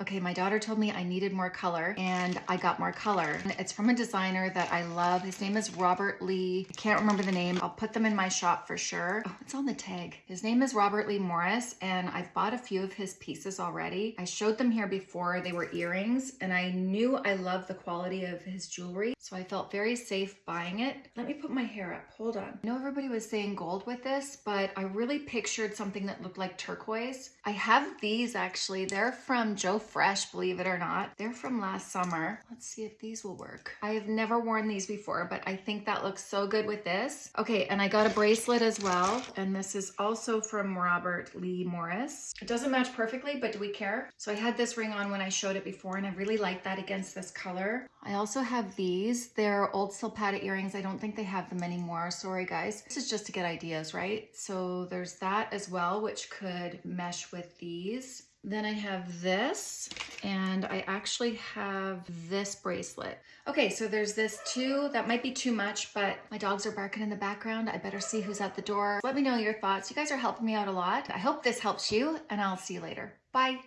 Okay, my daughter told me I needed more color and I got more color. And It's from a designer that I love. His name is Robert Lee. I can't remember the name. I'll put them in my shop for sure. Oh, it's on the tag. His name is Robert Lee Morris and I've bought a few of his pieces already. I showed them here before. They were earrings and I knew I loved the quality of his jewelry. So I felt very safe buying it. Let me put my hair up. Hold on. I know everybody was saying gold with this, but I really pictured something that looked like turquoise. I have these actually. They're from Joe Fresh, believe it or not. They're from last summer. Let's see if these will work. I have never worn these before, but I think that looks so good with this. Okay, and I got a bracelet as well. And this is also from Robert Lee Morris. It doesn't match perfectly, but do we care? So I had this ring on when I showed it before and I really like that against this color. I also have these. They're old Silpada earrings. I don't think they have them anymore. Sorry guys. This is just to get ideas, right? So there's that as well, which could mesh with these. Then I have this and I actually have this bracelet. Okay, so there's this too. That might be too much, but my dogs are barking in the background. I better see who's at the door. Let me know your thoughts. You guys are helping me out a lot. I hope this helps you and I'll see you later. Bye.